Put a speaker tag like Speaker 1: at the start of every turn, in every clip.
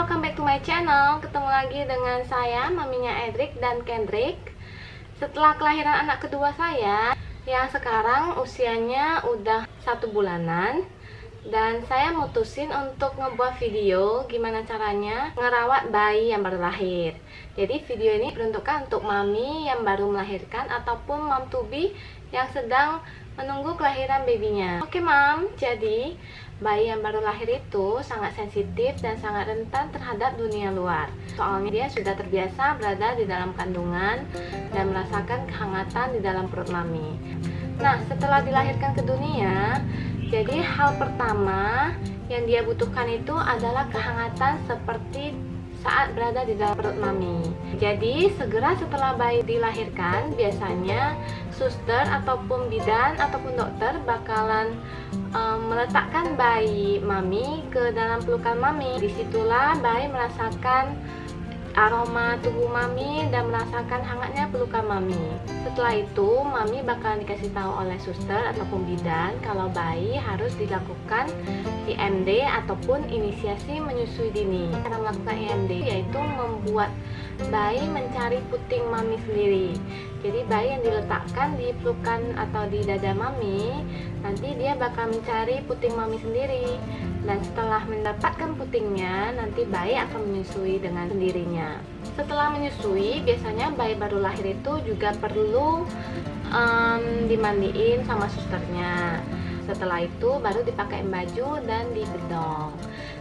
Speaker 1: welcome back to my channel. Ketemu lagi dengan saya, maminya Edric dan Kendrick. Setelah kelahiran anak kedua saya Yang sekarang usianya udah satu bulanan Dan saya mutusin untuk ngebuat video Gimana caranya ngerawat bayi yang baru lahir Jadi video ini peruntukkan untuk mami yang baru melahirkan Ataupun mom to be yang sedang menunggu kelahiran babynya Oke mam, jadi bayi yang baru lahir itu sangat sensitif dan sangat rentan terhadap dunia luar. Soalnya dia sudah terbiasa berada di dalam kandungan dan merasakan kehangatan di dalam perut mami. Nah, setelah dilahirkan ke dunia, jadi hal pertama yang dia butuhkan itu adalah kehangatan seperti saat berada di dalam perut mami. Jadi, segera setelah bayi dilahirkan, biasanya suster ataupun bidan ataupun dokter bakalan um, meletakkan bayi mami ke dalam pelukan mami. Di situlah bayi merasakan aroma tubuh mami dan merasakan hangatnya pelukan mami. Setelah itu, mami bakalan dikasih tahu oleh suster ataupun bidan kalau bayi harus dilakukan IMD ataupun inisiasi menyusui dini. Cara melakukan IMD yaitu membuat bayi mencari puting mami sendiri. Jadi bayi yang diletakkan di pelukan atau di dada mami, nanti dia bakal mencari puting mami sendiri. Dan setelah mendapatkan putingnya nanti bayi akan menyusui dengan sendirinya. Setelah menyusui biasanya bayi baru lahir itu juga perlu um, dimandiin sama susternya setelah itu baru dipakai baju dan dibedong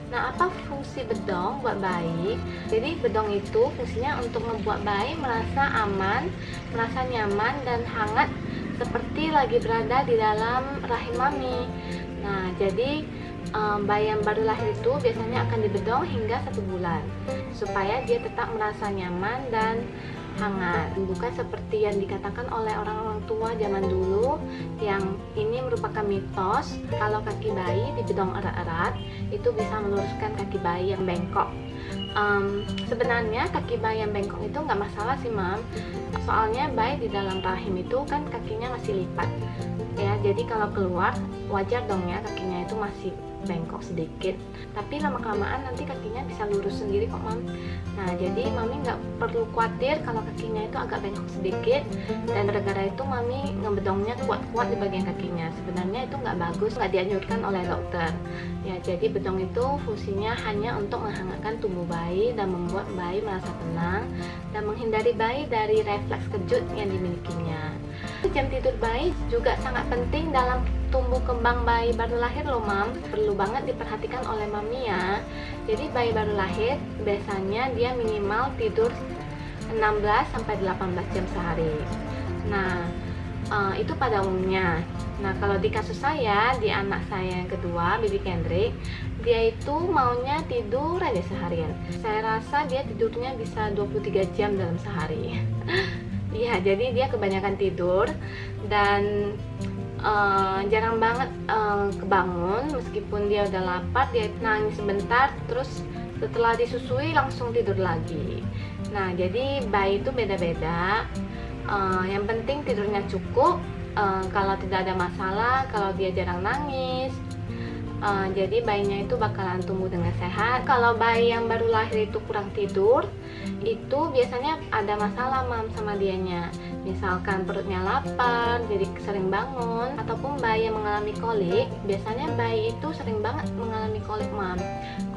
Speaker 1: nah apa fungsi bedong buat bayi? Jadi bedong itu fungsinya untuk membuat bayi merasa aman merasa nyaman dan hangat seperti lagi berada di dalam rahim mami. Nah jadi um, bayi yang baru lahir itu biasanya akan dibedong hingga satu bulan supaya dia tetap merasa nyaman dan hangat. Bukan seperti yang dikatakan oleh orang-orang tua zaman dulu yang ini merupakan mitos kalau kaki bayi dibedong erat-erat itu bisa meluruskan kaki bayi yang bengkok. Um, sebenarnya kaki bayi yang bengkok itu nggak masalah sih mam. Soalnya bayi di dalam rahim itu kan kakinya masih lipat. Ya jadi kalau keluar wajar dong ya kakinya itu masih bengkok sedikit. Tapi lama kelamaan nanti kakinya bisa lurus sendiri kok mam. Nah jadi mami nggak perlu khawatir kalau kakinya itu agak bengkok sedikit. Dan gara-gara itu mami ngebedongnya kuat-kuat di bagian kakinya. Sebenarnya itu nggak bagus nggak dianjurkan oleh dokter. Ya jadi bedong itu fungsinya hanya untuk menghangatkan tubuh bayi dan membuat bayi merasa tenang dan menghindari bayi dari refleks kejut yang dimilikinya. Jam tidur bayi juga sangat penting dalam tumbuh kembang bayi baru lahir loh mam. Perlu banget diperhatikan oleh mami ya. Jadi bayi baru lahir biasanya dia minimal tidur 16 sampai 18 jam sehari. Nah uh, itu pada umumnya. Nah kalau di kasus saya di anak saya yang kedua baby Kendrick dia itu maunya tidur aja seharian. Saya rasa dia tidurnya bisa 23 jam dalam sehari. Iya, jadi dia kebanyakan tidur dan uh, jarang banget uh, kebangun meskipun dia udah lapar dia nangis sebentar terus setelah disusui langsung tidur lagi. Nah jadi bayi itu beda-beda. Uh, yang penting tidurnya cukup uh, kalau tidak ada masalah kalau dia jarang nangis uh, jadi bayinya itu bakalan tumbuh dengan sehat. Kalau bayi yang baru lahir itu kurang tidur itu biasanya ada masalah mam sama dianya. Misalkan perutnya lapar jadi sering bangun ataupun bayi yang mengalami kolik biasanya bayi itu sering banget mengalami kolik mam.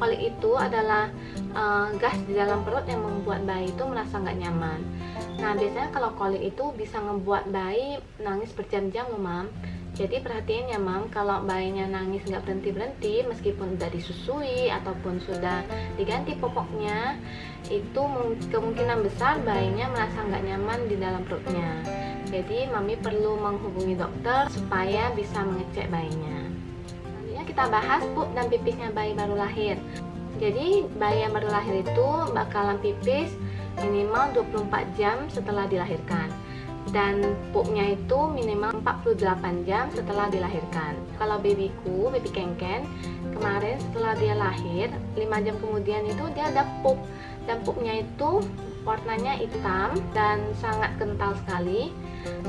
Speaker 1: Kolik itu adalah uh, gas di dalam perut yang membuat bayi itu merasa nggak nyaman. Nah biasanya kalau kolik itu bisa membuat bayi nangis berjam-jam mam jadi perhatian ya mam. Kalau bayinya nangis nggak berhenti berhenti meskipun udah disusui ataupun sudah diganti popoknya itu kemungkinan besar bayinya merasa nggak nyaman di dalam perutnya. Jadi mami perlu menghubungi dokter supaya bisa mengecek bayinya. Selanjutnya kita bahas pup dan pipisnya bayi baru lahir. Jadi bayi yang baru lahir itu bakalan pipis minimal 24 jam setelah dilahirkan dan pupnya itu minimal 48 jam setelah dilahirkan. Kalau babyku, baby kengken kemarin setelah dia lahir 5 jam kemudian itu dia ada pup. Dan pupnya itu warnanya hitam dan sangat kental sekali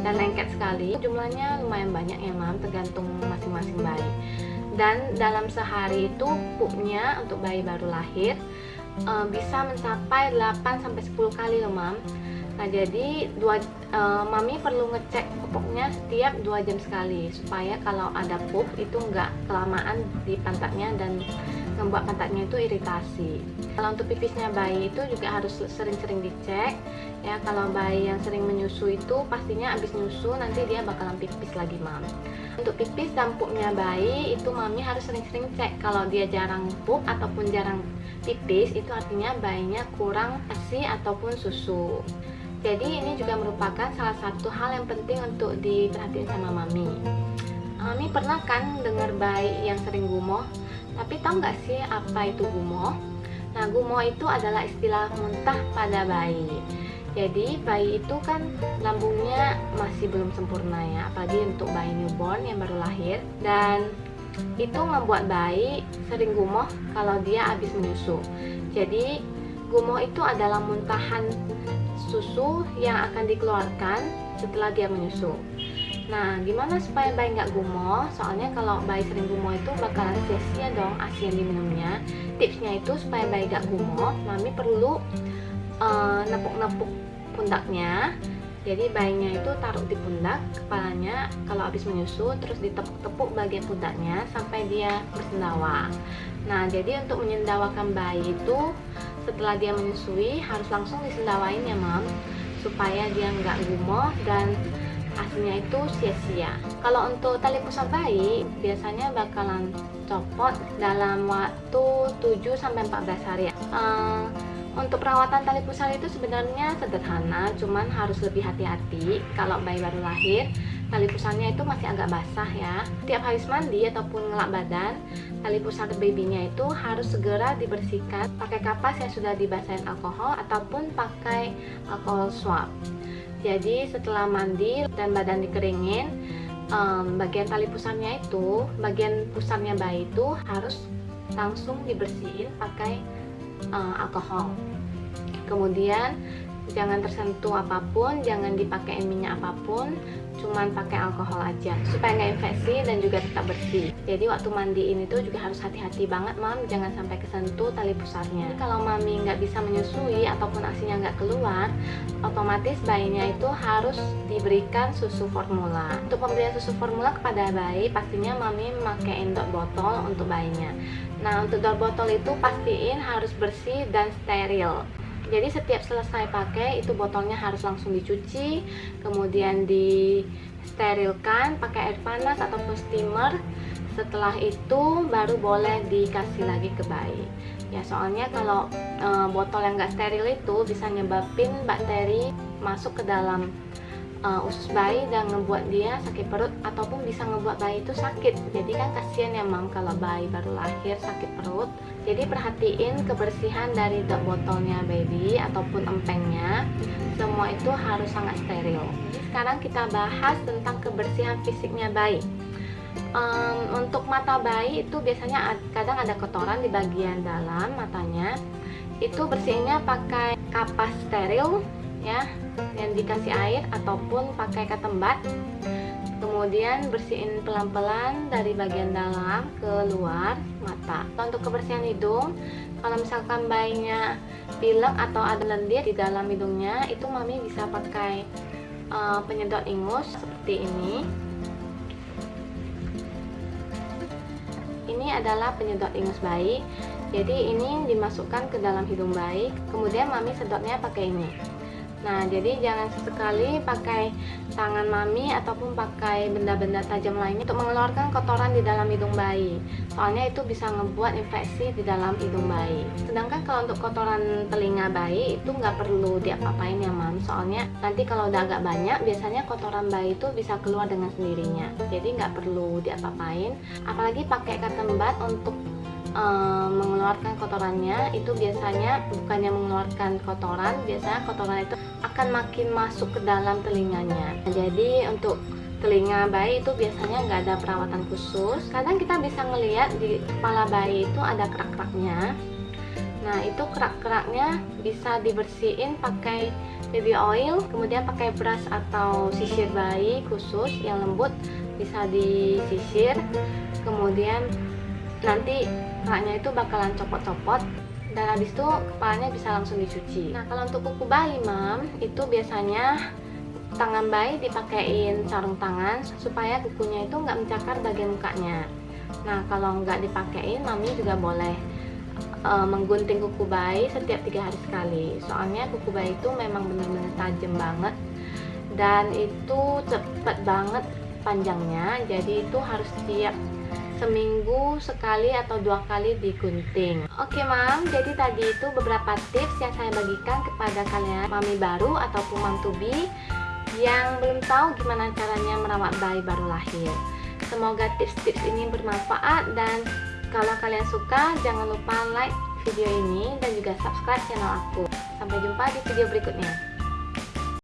Speaker 1: dan lengket sekali. Jumlahnya lumayan banyak ya mam tergantung masing-masing bayi. Dan dalam sehari itu pupnya untuk bayi baru lahir uh, bisa mencapai 8 sampai 10 kali loh mam Nah jadi dua uh, mami perlu ngecek popoknya setiap dua jam sekali supaya kalau ada pup itu nggak kelamaan di pantatnya dan membuat pantatnya itu iritasi. Kalau untuk pipisnya bayi itu juga harus sering-sering dicek ya. Kalau bayi yang sering menyusu itu pastinya habis nyusu nanti dia bakalan pipis lagi mam. Untuk pipis dan pupnya bayi itu mami harus sering-sering cek. Kalau dia jarang pup ataupun jarang pipis itu artinya bayinya kurang asi ataupun susu. Jadi ini juga merupakan salah satu hal yang penting untuk diperhatiin sama mami. Mami pernah kan dengar bayi yang sering gumoh? Tapi tahu nggak sih apa itu gumoh? Nah gumoh itu adalah istilah muntah pada bayi. Jadi bayi itu kan lambungnya masih belum sempurna ya, apalagi untuk bayi newborn yang baru lahir dan itu membuat bayi sering gumoh kalau dia habis menyusu. Jadi gumoh itu adalah muntahan susu yang akan dikeluarkan setelah dia menyusu. Nah, gimana supaya bayi nggak gumoh? Soalnya kalau bayi sering gumoh itu bakalan sia-sia dong asi yang diminumnya. Tipsnya itu supaya bayi nggak gumoh, mami perlu uh, nepuk-nepuk pundaknya. Jadi bayinya itu taruh di pundak kepalanya kalau habis menyusu terus ditepuk-tepuk bagian pundaknya sampai dia bersendawa. Nah, jadi untuk menyendawakan bayi itu setelah dia menyusui harus langsung disendawain ya mam supaya dia nggak gumoh dan aslinya itu sia-sia. Kalau untuk tali pusar bayi biasanya bakalan copot dalam waktu 7-14 hari. Uh, untuk perawatan tali pusar itu sebenarnya sederhana cuman harus lebih hati-hati. Kalau bayi baru lahir tali pusarnya itu masih agak basah ya. Tiap habis mandi ataupun ngelap badan tali pusar babynya itu harus segera dibersihkan. Pakai kapas yang sudah dibasahin alkohol ataupun pakai alkohol swab. Jadi setelah mandi dan badan dikeringin um, bagian tali pusarnya itu bagian pusarnya bayi itu harus langsung dibersihin pakai uh, alkohol. Kemudian jangan tersentuh apa pun jangan dipakai minyak apa pun cuman pakai alkohol aja supaya nggak infeksi dan juga tetap bersih. Jadi waktu mandiin itu juga harus hati-hati banget mam. Jangan sampai kesentuh tali pusarnya. Kalau mami nggak bisa menyusui ataupun asinya nggak keluar otomatis bayinya itu harus diberikan susu formula. Untuk pemberian susu formula kepada bayi pastinya mami memakai endok botol untuk bayinya. Nah untuk dot botol itu pastiin harus bersih dan steril jadi setiap selesai pakai itu botolnya harus langsung dicuci kemudian disterilkan pakai air panas ataupun steamer. Setelah itu baru boleh dikasih lagi ke bayi. Ya soalnya kalau e, botol yang gak steril itu bisa nyebabin bakteri masuk ke dalam uh, usus bayi dan ngebuat dia sakit perut ataupun bisa ngebuat bayi itu sakit. Jadi kan kasihan ya mam kalau bayi baru lahir sakit perut. Jadi perhatiin kebersihan dari dot botolnya baby ataupun empengnya. Semua itu harus sangat steril. Sekarang kita bahas tentang kebersihan fisiknya bayi. Um, untuk mata bayi itu biasanya kadang ada kotoran di bagian dalam matanya. Itu bersihnya pakai kapas steril ya yang dikasih air ataupun pakai ketembat. Kemudian bersihin pelan-pelan dari bagian dalam ke luar mata. Untuk kebersihan hidung kalau misalkan bayinya pilek atau ada lendir di dalam hidungnya itu mami bisa pakai uh, penyedot ingus seperti ini. Ini adalah penyedot ingus bayi. Jadi ini dimasukkan ke dalam hidung bayi. Kemudian mami sedotnya pakai ini Nah, jadi jangan sesekali pakai tangan mami ataupun pakai benda-benda tajam lainnya untuk mengeluarkan kotoran di dalam hidung bayi. Soalnya itu bisa ngebuat infeksi di dalam hidung bayi. Sedangkan kalau untuk kotoran telinga bayi itu nggak perlu diapa-apain ya, mam. Soalnya nanti kalau udah agak banyak, biasanya kotoran bayi itu bisa keluar dengan sendirinya. Jadi nggak perlu diapa-apain. Apalagi pakai cotton bud untuk um, mengeluarkan kotorannya itu biasanya bukannya mengeluarkan kotoran biasanya kotoran itu akan makin masuk ke dalam telinganya. Jadi untuk telinga bayi itu biasanya nggak ada perawatan khusus. Kadang kita bisa ngelihat di kepala bayi itu ada kerak-keraknya. Nah itu kerak-keraknya bisa dibersihin pakai baby oil kemudian pakai brush atau sisir bayi khusus yang lembut bisa disisir. Kemudian nanti keraknya itu bakalan copot-copot dan habis itu kepalanya bisa langsung dicuci. Nah kalau untuk kuku bayi mam itu biasanya tangan bayi dipakein sarung tangan supaya kukunya itu nggak mencakar bagian mukanya. Nah kalau nggak dipakein mami juga boleh uh, menggunting kuku bayi setiap tiga hari sekali. Soalnya kuku bayi itu memang benar-benar tajam banget dan itu cepet banget panjangnya. Jadi itu harus setiap seminggu sekali atau dua kali digunting. Oke mam. Jadi tadi itu beberapa tips yang saya bagikan kepada kalian mami baru ataupun mam tubi yang belum tahu gimana caranya merawat bayi baru lahir. Semoga tips-tips ini bermanfaat dan kalau kalian suka jangan lupa like video ini dan juga subscribe channel aku. Sampai jumpa di video berikutnya